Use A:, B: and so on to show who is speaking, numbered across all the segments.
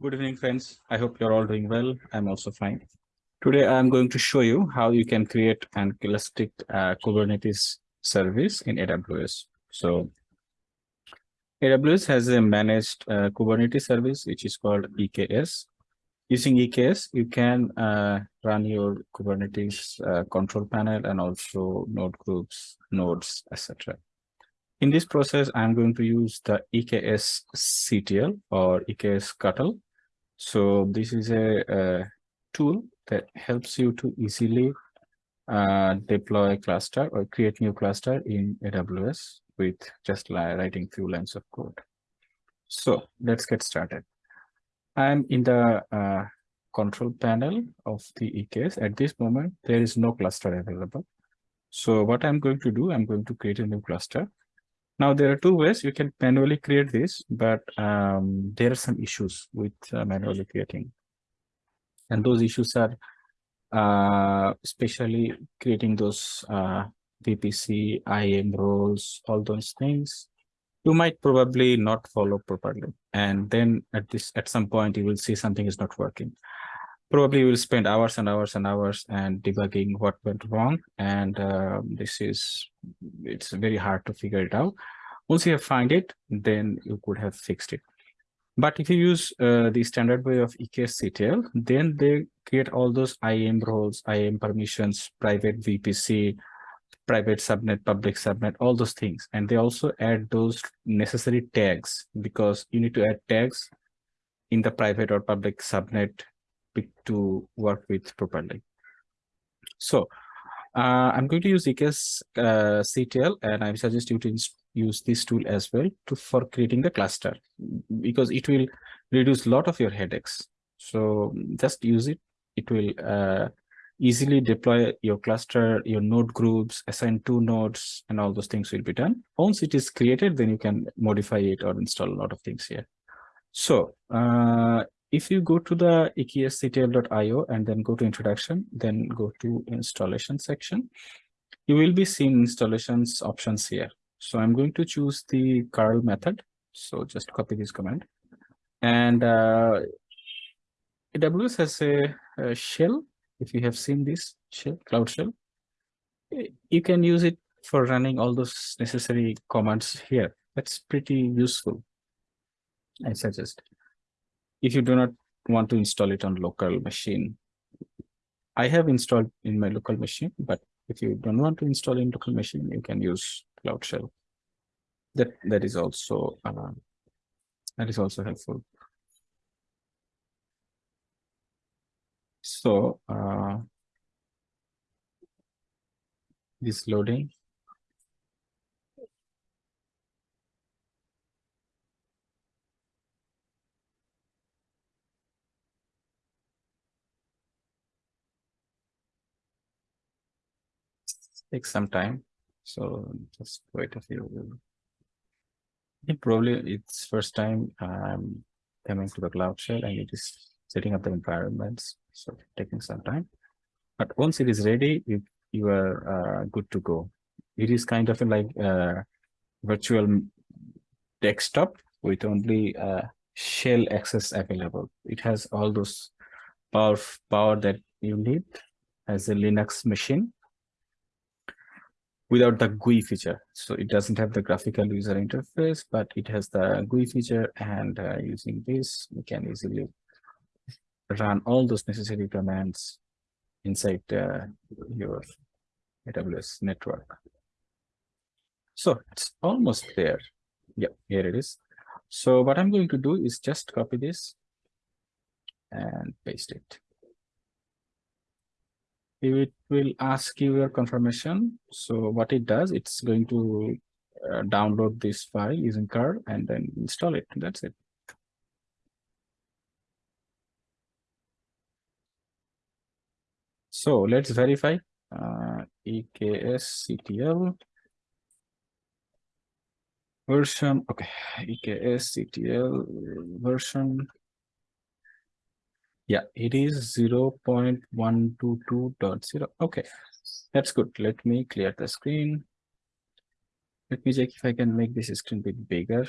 A: Good evening, friends. I hope you're all doing well. I'm also fine. Today, I'm going to show you how you can create an elastic uh, Kubernetes service in AWS. So AWS has a managed uh, Kubernetes service, which is called EKS. Using EKS, you can uh, run your Kubernetes uh, control panel and also node groups, nodes, etc. In this process, I'm going to use the EKS CTL or EKS Cuttle. So this is a, tool that helps you to easily uh, deploy a cluster or create new cluster in AWS with just writing few lines of code. So let's get started. I'm in the uh, control panel of the EKS. At this moment, there is no cluster available. So what I'm going to do, I'm going to create a new cluster. Now, there are two ways you can manually create this, but um, there are some issues with uh, manually creating. And those issues are uh, especially creating those uh, VPC, IAM roles, all those things. You might probably not follow properly. And then at this, at some point, you will see something is not working. Probably you will spend hours and hours and hours and debugging what went wrong. And uh, this is, it's very hard to figure it out. Once you have find it, then you could have fixed it. But if you use uh, the standard way of EKSCTL, then they create all those IAM roles, IAM permissions, private VPC, private subnet, public subnet, all those things. And they also add those necessary tags because you need to add tags in the private or public subnet to work with properly. So uh, I'm going to use EKS uh, CTL and I suggest you to use this tool as well to for creating the cluster because it will reduce a lot of your headaches. So just use it. It will uh, easily deploy your cluster, your node groups, assign two nodes, and all those things will be done. Once it is created, then you can modify it or install a lot of things here. So uh, if you go to the eksctl.io and then go to introduction, then go to installation section, you will be seeing installations options here. So I'm going to choose the curl method. So just copy this command. And uh, AWS has a, a shell. If you have seen this shell, Cloud Shell, you can use it for running all those necessary commands here. That's pretty useful, I suggest. If you do not want to install it on local machine, I have installed in my local machine, but if you don't want to install in local machine, you can use Cloud Shell. That that is also uh, that is also helpful. So uh, this loading. Takes some time. So just wait a few. It probably it's first time I'm coming to the cloud shell and it is setting up the environments. So taking some time. But once it is ready, you, you are uh, good to go. It is kind of like a virtual desktop with only uh, shell access available. It has all those power power that you need as a Linux machine without the GUI feature. So it doesn't have the graphical user interface, but it has the GUI feature. And uh, using this, we can easily run all those necessary commands inside uh, your AWS network. So it's almost there. Yeah, here it is. So what I'm going to do is just copy this and paste it it will ask you your confirmation. So what it does, it's going to uh, download this file using curl and then install it. That's it. So let's verify uh, EKSCTL version. Okay, EKSCTL version yeah, it is 0 0.122.0. Okay, that's good. Let me clear the screen. Let me check if I can make this screen a bit bigger.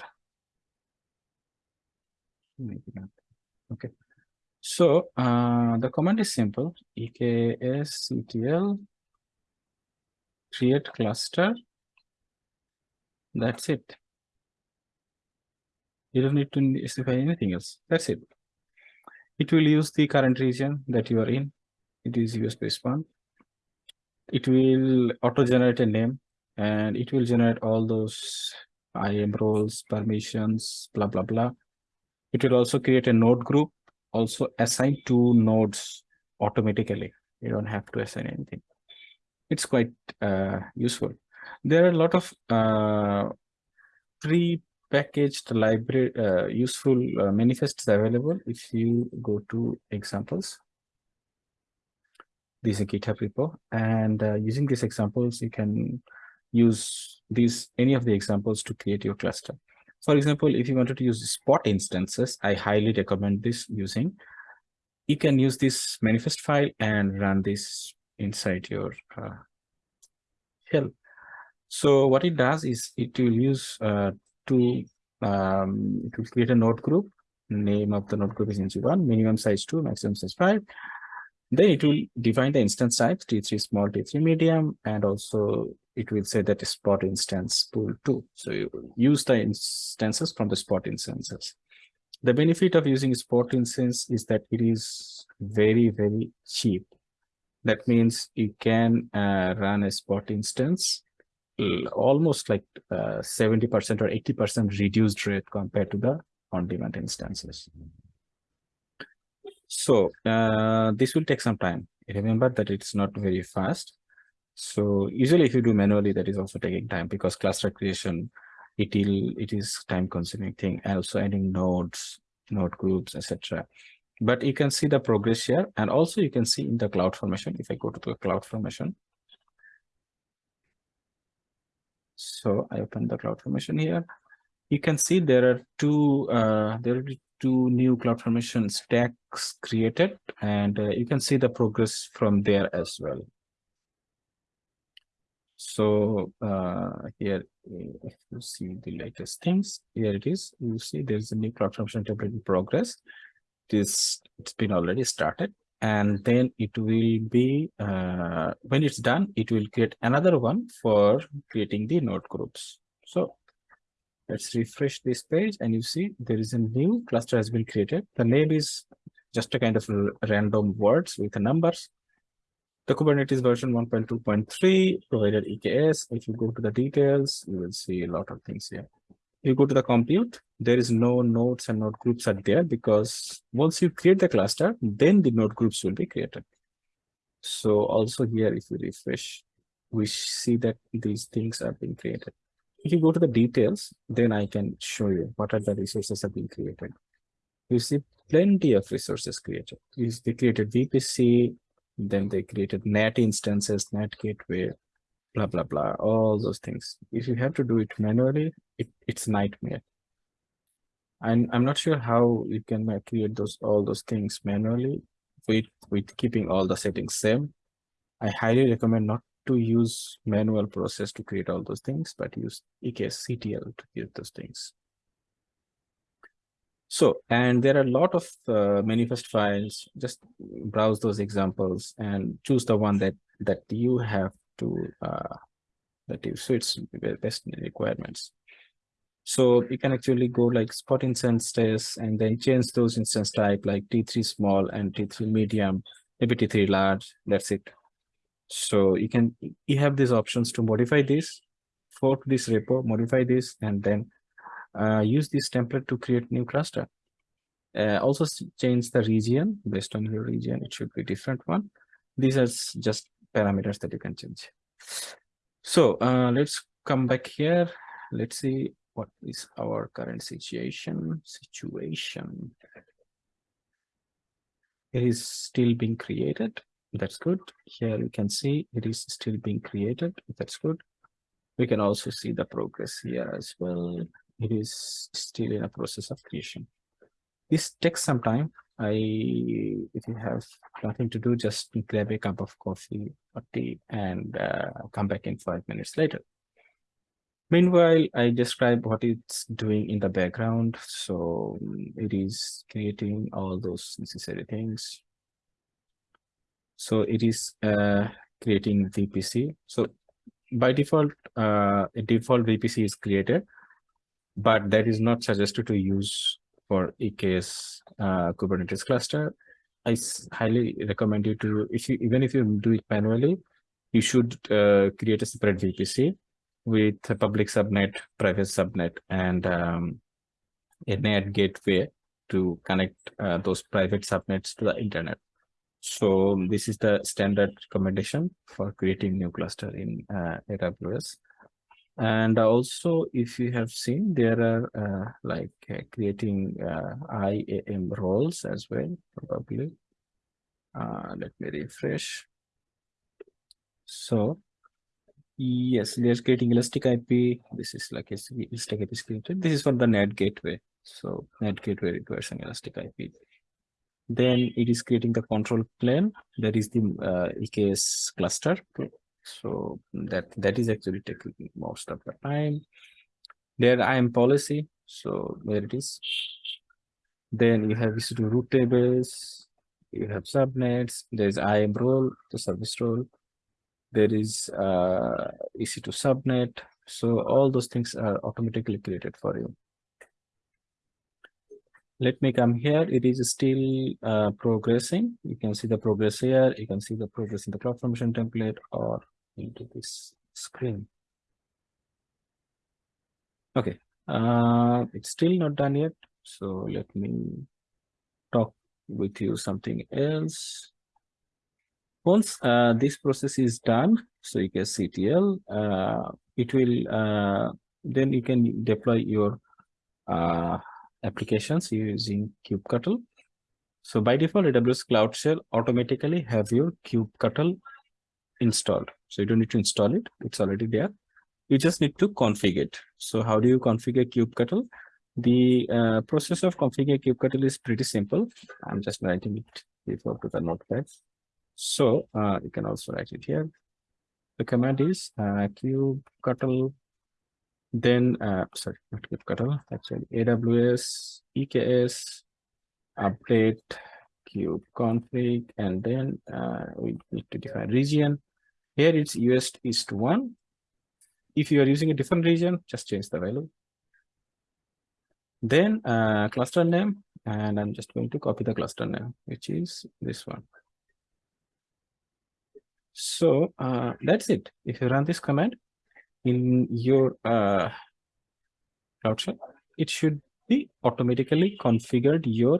A: Maybe not. Okay. So uh, the command is simple. eksctl create cluster. That's it. You don't need to specify anything else. That's it. It will use the current region that you are in. It is USB spawn. It will auto-generate a name and it will generate all those IAM roles, permissions, blah, blah, blah. It will also create a node group, also assign two nodes automatically. You don't have to assign anything. It's quite uh, useful. There are a lot of uh, pre-packaged library uh, useful uh, manifests available if you go to examples. This is a GitHub repo, and uh, using these examples, you can use these any of the examples to create your cluster. For example, if you wanted to use spot instances, I highly recommend this using. You can use this manifest file and run this inside your uh, shell. So what it does is it will use uh, to um, will create a node group. Name of the node group is ng1, minimum size 2, maximum size 5. Then it will define the instance types, T3 small, T3 medium, and also it will say that spot instance pool 2. So you use the instances from the spot instances. The benefit of using spot instance is that it is very, very cheap. That means you can uh, run a spot instance almost like 70% uh, or 80% reduced rate compared to the on-demand instances. So uh, this will take some time. Remember that it's not very fast. So usually if you do manually, that is also taking time because cluster creation, it will it is time consuming thing and also adding nodes, node groups, etc. But you can see the progress here and also you can see in the cloud formation. If I go to the cloud formation. So I open the cloud formation here. You can see there are two uh, there will be two new CloudFormation stacks created, and uh, you can see the progress from there as well. So uh, here, if you see the latest things, here it is. You see there's a new CloudFormation template in progress. This it's been already started, and then it will be uh, when it's done, it will create another one for creating the node groups. So Let's refresh this page and you see there is a new cluster has been created. The name is just a kind of random words with the numbers. The Kubernetes version 1.2.3 provided EKS. If you go to the details, you will see a lot of things here. You go to the compute, there is no nodes and node groups are there because once you create the cluster, then the node groups will be created. So also here, if you refresh, we see that these things are being created. If you go to the details, then I can show you what are the resources have been created. You see plenty of resources created. They created VPC, then they created NAT instances, NAT gateway, blah, blah, blah, all those things. If you have to do it manually, it, it's nightmare. And I'm not sure how you can create those all those things manually with, with keeping all the settings same. I highly recommend not to use manual process to create all those things, but use eksctl to create those things. So, and there are a lot of uh, manifest files. Just browse those examples and choose the one that that you have to uh, that you suits best requirements. So you can actually go like spot instances and then change those instance type like T3 small and T3 medium, maybe T3 large. That's it. So you can you have these options to modify this, fork this repo, modify this, and then uh, use this template to create new cluster. Uh, also change the region based on your region. It should be different one. These are just parameters that you can change. So uh, let's come back here. Let's see what is our current situation. Situation. It is still being created. That's good. Here you can see it is still being created. That's good. We can also see the progress here as well. It is still in a process of creation. This takes some time. I, if you have nothing to do, just grab a cup of coffee or tea and uh, come back in five minutes later. Meanwhile, I describe what it's doing in the background. So it is creating all those necessary things. So it is uh, creating VPC. So by default, uh, a default VPC is created, but that is not suggested to use for EKS uh, Kubernetes cluster. I highly recommend you to, if you even if you do it manually, you should uh, create a separate VPC with public subnet, private subnet, and um, a NAT gateway to connect uh, those private subnets to the internet. So this is the standard recommendation for creating new cluster in uh, AWS. And also, if you have seen, there are uh, like uh, creating uh, IAM roles as well, probably. Uh, let me refresh. So yes, there's creating Elastic IP. This is like a Elastic IP scripted. This is for the NAT gateway. So NAT gateway requires an Elastic IP. Then it is creating the control plane. That is the uh, EKS cluster. So that that is actually taking most of the time. There IAM policy. So there it is. Then you have EC2 route tables. You have subnets. There's IAM role, the service role. There is uh, EC2 subnet. So all those things are automatically created for you. Let me come here. It is still uh, progressing. You can see the progress here. You can see the progress in the CloudFormation template or into this screen. Okay uh, it's still not done yet. So let me talk with you something else once uh, this process is done so you can ctl uh, it will uh, then you can deploy your uh, applications using kubectl. So by default, AWS Cloud Shell automatically have your kubectl installed. So you don't need to install it. It's already there. You just need to configure it. So how do you configure kubectl? The uh, process of configuring kubectl is pretty simple. I'm just writing it before to the notepad. So uh, you can also write it here. The command is uh, kubectl then, uh, sorry, not kubectl, actually AWS, EKS, update, kube config, and then uh, we need to define region. Here it's US East 1. If you are using a different region, just change the value. Then uh, cluster name, and I'm just going to copy the cluster name, which is this one. So uh, that's it. If you run this command, in your uh, cloud shell, it should be automatically configured your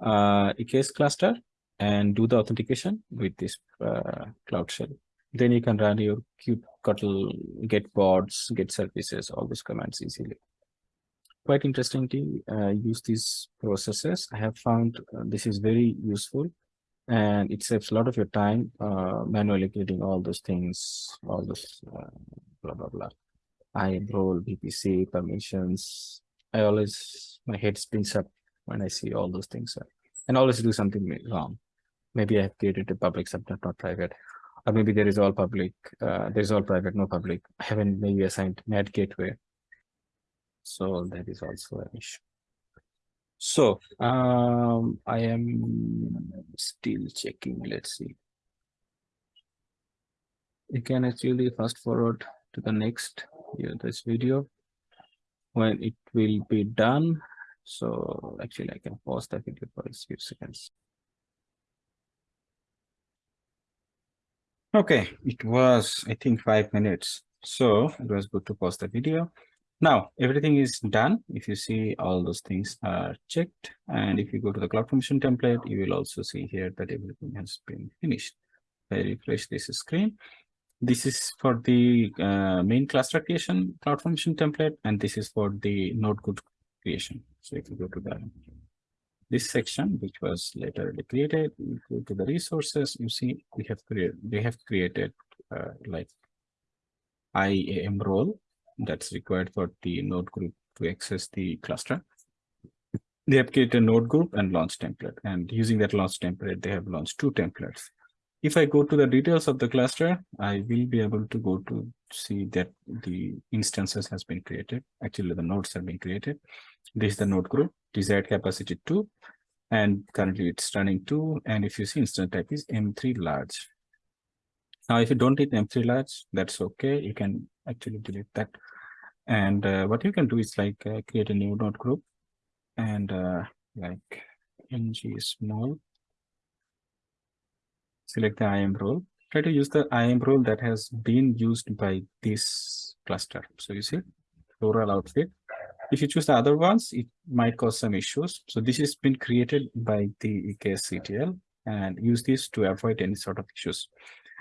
A: uh, EKS cluster and do the authentication with this uh, cloud shell. Then you can run your kubectl, get pods, get services, all these commands easily. Quite interesting to uh, use these processes. I have found uh, this is very useful and it saves a lot of your time uh, manually creating all those things, all those uh, blah, blah, blah. I role VPC permissions. I always, my head spins up when I see all those things and always do something wrong. Maybe I have created a public subnet, not private. Or maybe there is all public, uh, there is all private, no public. I haven't maybe assigned NAT gateway. So that is also an issue. So um, I am still checking. Let's see. You can actually fast forward to the next yeah, this video when it will be done. So actually I can pause the video for a few seconds. Okay, it was, I think, five minutes. So it was good to pause the video. Now everything is done. If you see all those things are checked, and if you go to the CloudFormation template, you will also see here that everything has been finished. I refresh this screen. This is for the uh, main cluster creation CloudFormation template, and this is for the node good creation. So if you go to the this section, which was later created, you go to the resources, you see we have created they have created uh, like IAM role that's required for the node group to access the cluster. They have created a node group and launch template. And using that launch template, they have launched two templates. If I go to the details of the cluster, I will be able to go to see that the instances has been created. Actually, the nodes have been created. This is the node group, desired capacity two, and currently it's running two. And if you see instance type is M3 large. Now, if you don't need M3 large, that's okay. You can actually delete that. And uh, what you can do is like uh, create a new node group and uh, like ng small select the IAM role. Try to use the IAM role that has been used by this cluster. So you see, floral outfit. If you choose the other ones, it might cause some issues. So this has been created by the EKSCTL and use this to avoid any sort of issues.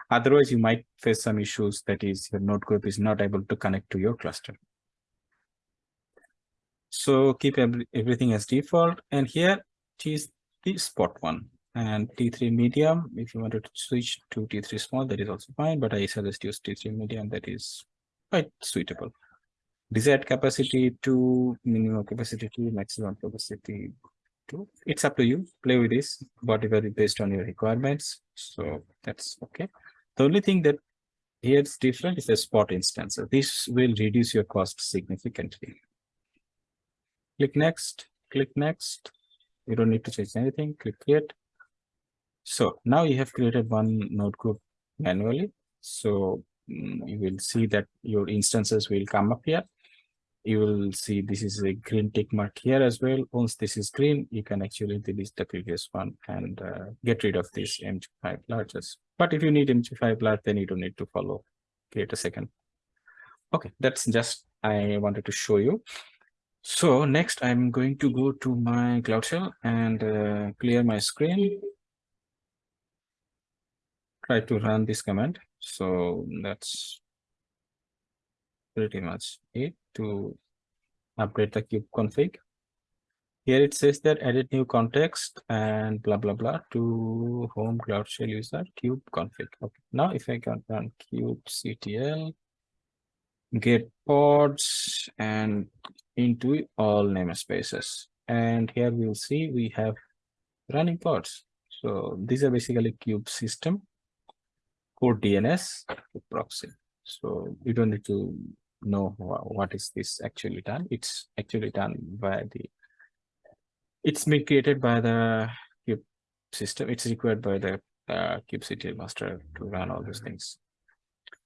A: Otherwise, you might face some issues that is your node group is not able to connect to your cluster. So keep every, everything as default. And here, is the spot one and T3 medium. If you wanted to switch to T3 small, that is also fine, but I suggest use T3 medium. That is quite suitable. Desired capacity to minimum capacity to maximum capacity to. It's up to you. Play with this, whatever based on your requirements. So that's okay. The only thing that here is different is the spot instance. This will reduce your cost significantly. Click next, click next. You don't need to change anything. Click create. So now you have created one node group manually. So mm, you will see that your instances will come up here. You will see this is a green tick mark here as well. Once this is green, you can actually delete the previous one and uh, get rid of this M5 largest. But if you need M5 large, then you don't need to follow, create a second. Okay, that's just I wanted to show you. So next I'm going to go to my Cloud Shell and uh, clear my screen try to run this command. So that's pretty much it to update the kube config. Here it says that edit new context and blah, blah, blah to home cloud shell user kube config. Okay. Now if I can run kubectl, get pods and into all namespaces. And here we'll see we have running pods. So these are basically kube system core DNS proxy. So you don't need to know what is this actually done. It's actually done by the, it's been created by the kube system. It's required by the uh, kubectl master to run all those things.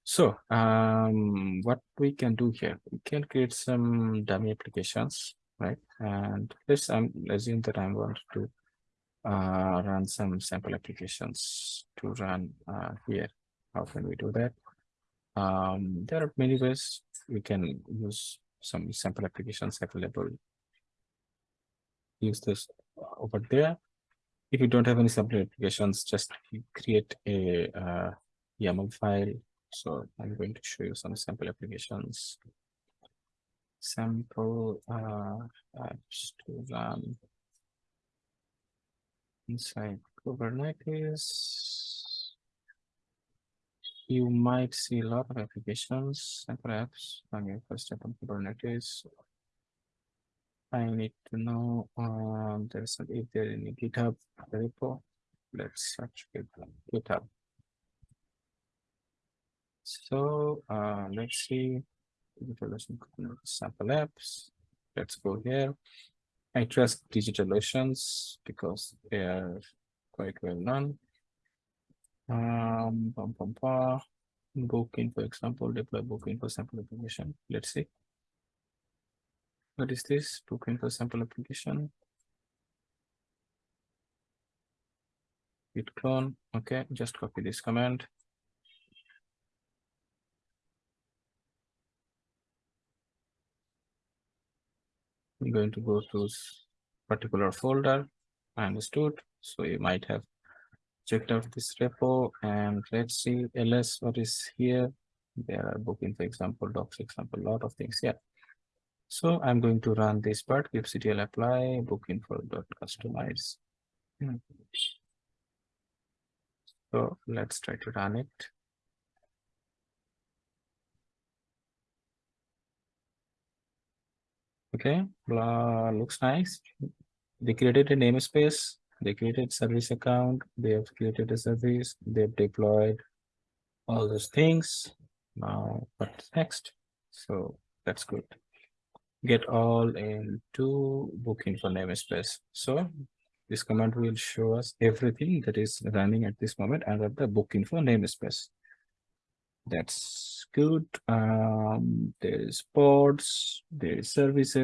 A: So um, what we can do here, we can create some dummy applications, right? And let's um, assume that I'm going to uh, run some sample applications to run uh, here. How can we do that? Um, there are many ways we can use some sample applications available. Use this over there. If you don't have any sample applications, just create a uh, YAML file. So I'm going to show you some sample applications. Sample uh, apps to run inside Kubernetes you might see a lot of applications and perhaps on your first step on Kubernetes. I need to know um, there's a, if there any GitHub repo. Let's search GitHub. So uh, let's see sample apps. Let's go here. I trust DigitalOceans because they are quite well known. Um, bum, bum. Booking, for example, deploy bookinfo sample application. Let's see. What is this? Bookinfo sample application. Git clone. Okay, just copy this command. I'm going to go to this particular folder. I understood. So you might have checked out this repo and let's see ls what is here? There are bookinfo example docs example lot of things yeah. So i'm going to run this part Give kubectl apply bookinfo dot customize. Hmm. so let's try to run it. Okay blah looks nice. They created a namespace They created service account, they have created a service, they've deployed all those things. Now, what's next? So that's good. Get all into book info namespace. So this command will show us everything that is running at this moment under the book info namespace. That's good. Um, there is pods, there is services.